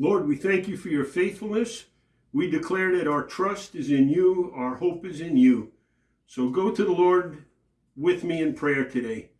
Lord, we thank you for your faithfulness. We declare that our trust is in you, our hope is in you. So go to the Lord with me in prayer today.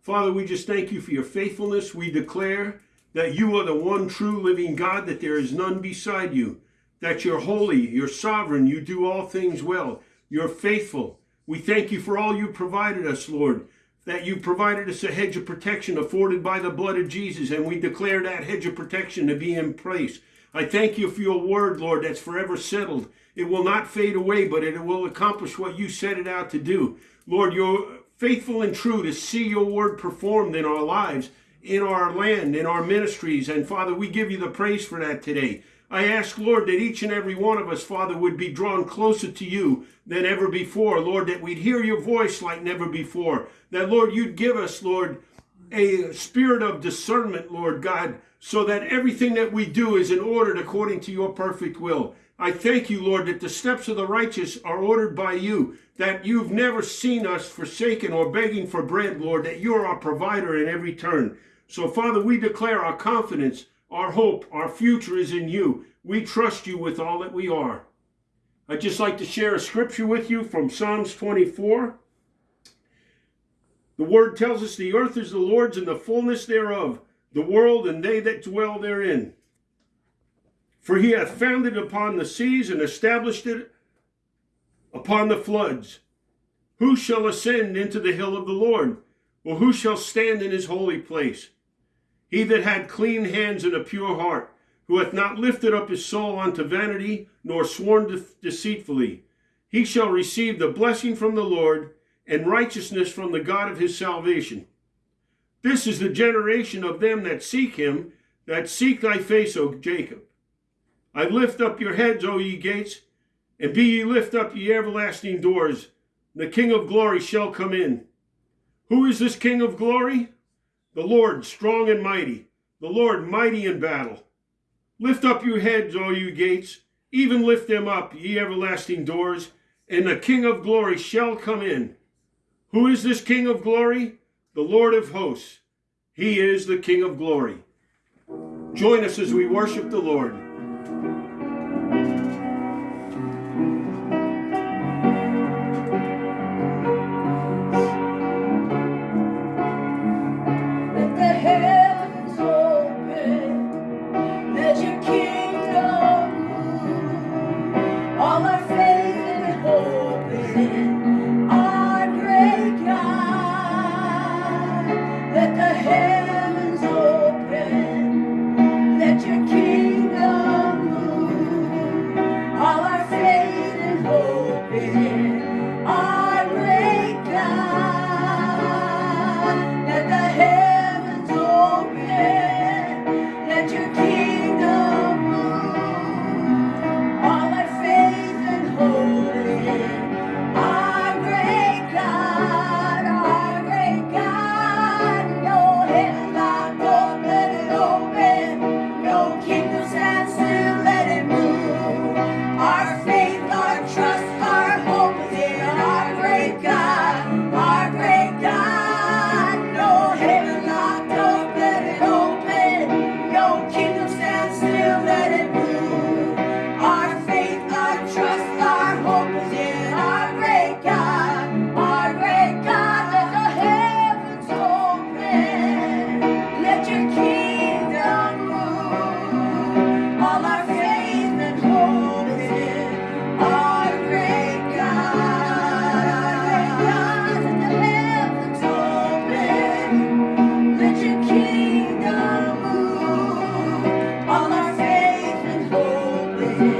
Father, we just thank you for your faithfulness. We declare that you are the one true living God, that there is none beside you, that you're holy, you're sovereign, you do all things well, you're faithful. We thank you for all you provided us, Lord, that you provided us a hedge of protection afforded by the blood of Jesus, and we declare that hedge of protection to be in place. I thank you for your word, Lord, that's forever settled. It will not fade away, but it will accomplish what you set it out to do. Lord, you're faithful and true to see your word performed in our lives in our land, in our ministries. And Father, we give you the praise for that today. I ask, Lord, that each and every one of us, Father, would be drawn closer to you than ever before. Lord, that we'd hear your voice like never before. That, Lord, you'd give us, Lord, a spirit of discernment, Lord God, so that everything that we do is in order according to your perfect will. I thank you, Lord, that the steps of the righteous are ordered by you, that you've never seen us forsaken or begging for bread, Lord, that you're our provider in every turn. So, Father, we declare our confidence, our hope, our future is in you. We trust you with all that we are. I'd just like to share a scripture with you from Psalms 24. The word tells us the earth is the Lord's and the fullness thereof, the world and they that dwell therein. For he hath founded upon the seas and established it upon the floods. Who shall ascend into the hill of the Lord? Or who shall stand in his holy place? He that had clean hands and a pure heart, who hath not lifted up his soul unto vanity, nor sworn de deceitfully, he shall receive the blessing from the Lord and righteousness from the God of his salvation. This is the generation of them that seek him, that seek thy face, O Jacob. I lift up your heads, O ye gates, and be ye lift up ye everlasting doors. The King of glory shall come in. Who is this King of glory? The Lord strong and mighty, the Lord mighty in battle. Lift up your heads, all you gates, even lift them up, ye everlasting doors, and the King of glory shall come in. Who is this King of glory? The Lord of hosts. He is the King of glory. Join us as we worship the Lord.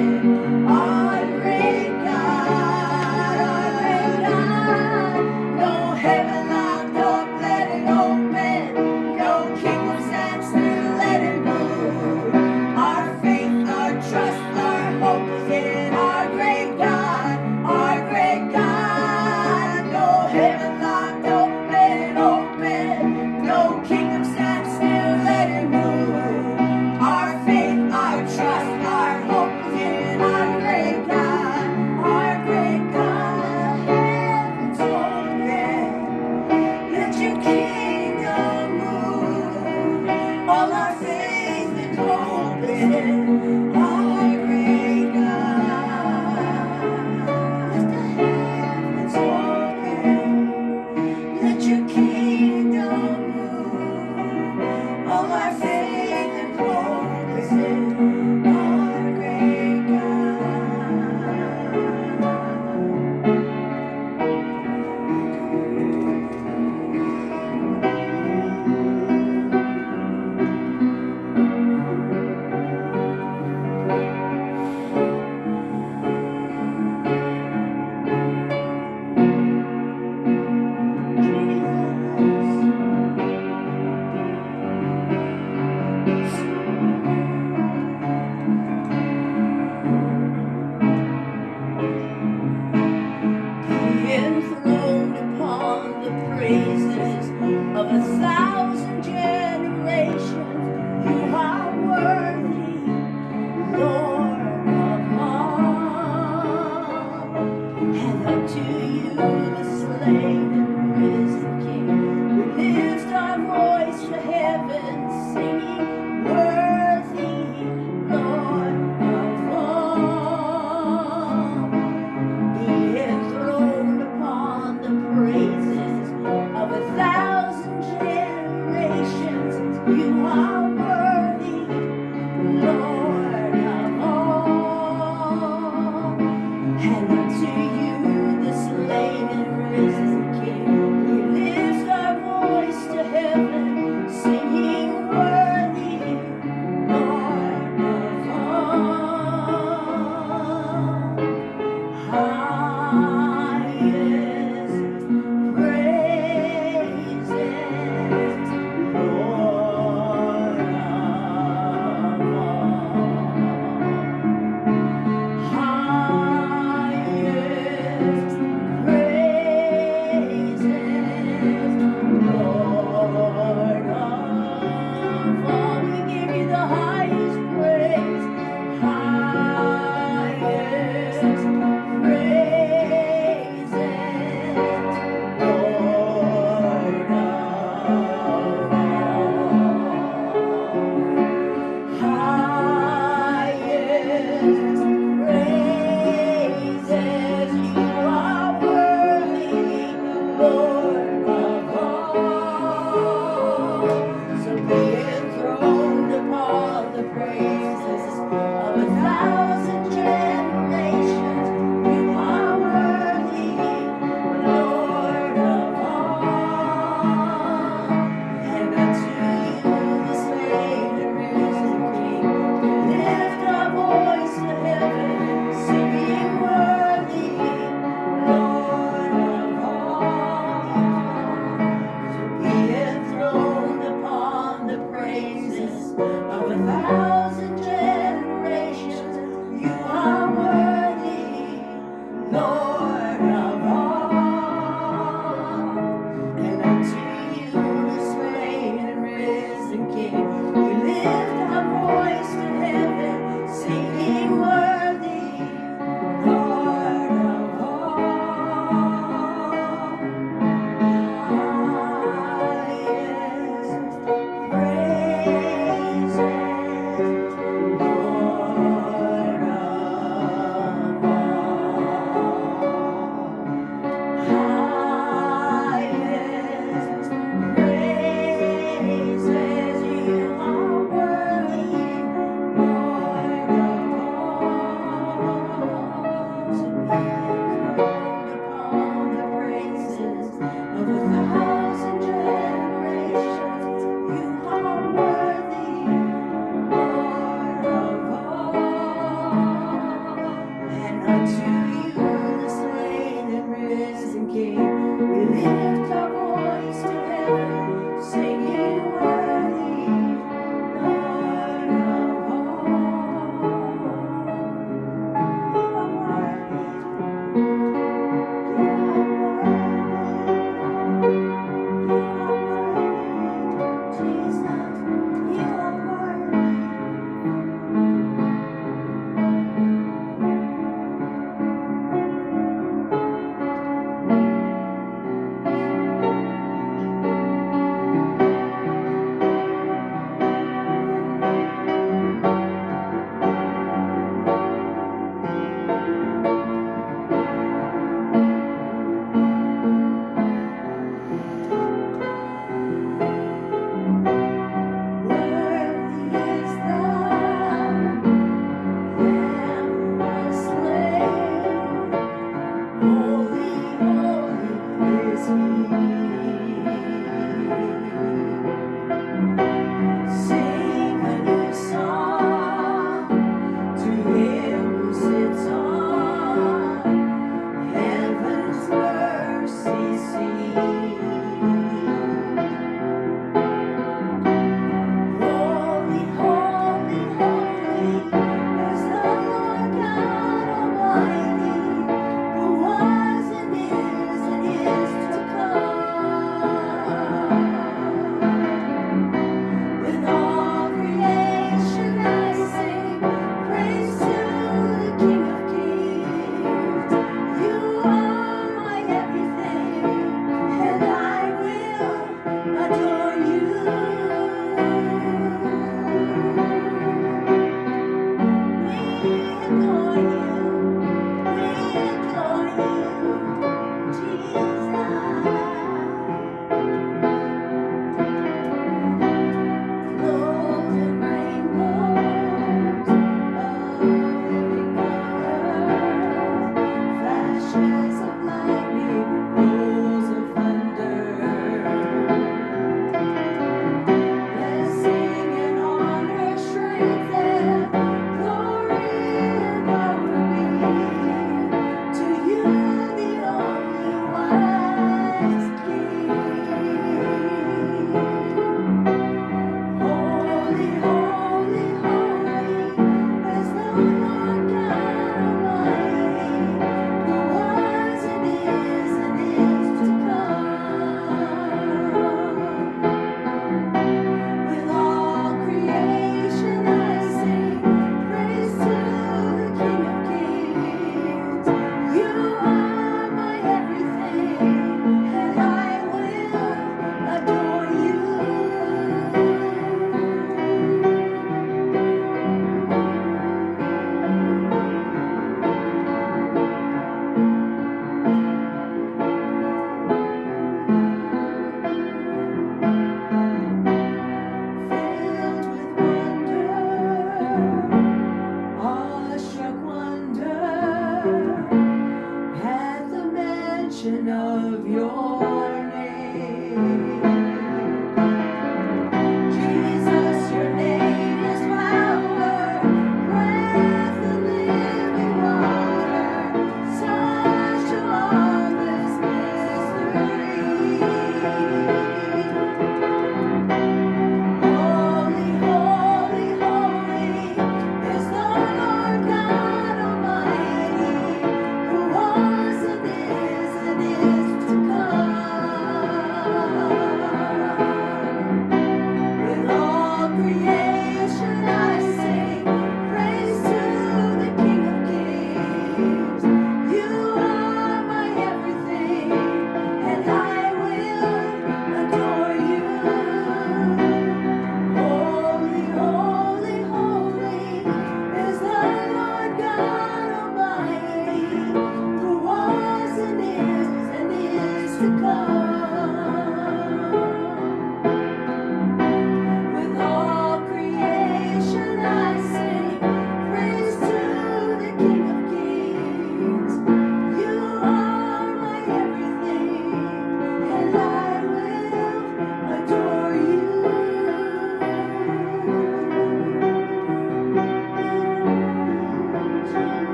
again.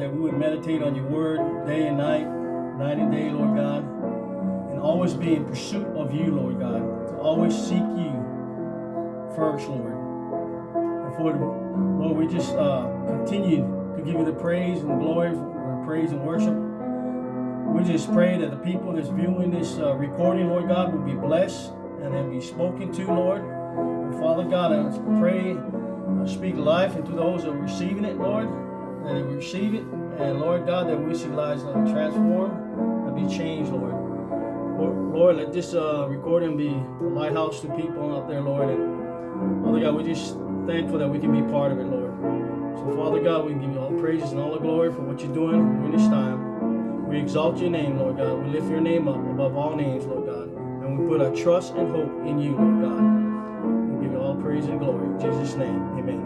that, we would meditate on your word day and night, night and day, Lord God, and always be in pursuit of you, Lord God, to always seek you first, Lord. And for, Lord, we just uh, continue to give you the praise and the glory, and praise and worship. We just pray that the people that's viewing this uh, recording, Lord God, will be blessed and then be spoken to, Lord. And Father God, I pray, uh, speak life into those that are receiving it, Lord, that they receive it. And Lord God, that we see lives that are transformed and be changed, Lord. Lord, Lord, let this uh, recording be a lighthouse to people out there, Lord. And Father God, we're just thankful that we can be part of it, Lord. So, Father God, we give you all praises and all the glory for what you're doing in this time. We exalt your name, Lord God. We lift your name up above all names, Lord God. And we put our trust and hope in you, Lord God. We give you all praise and glory. In Jesus' name, amen.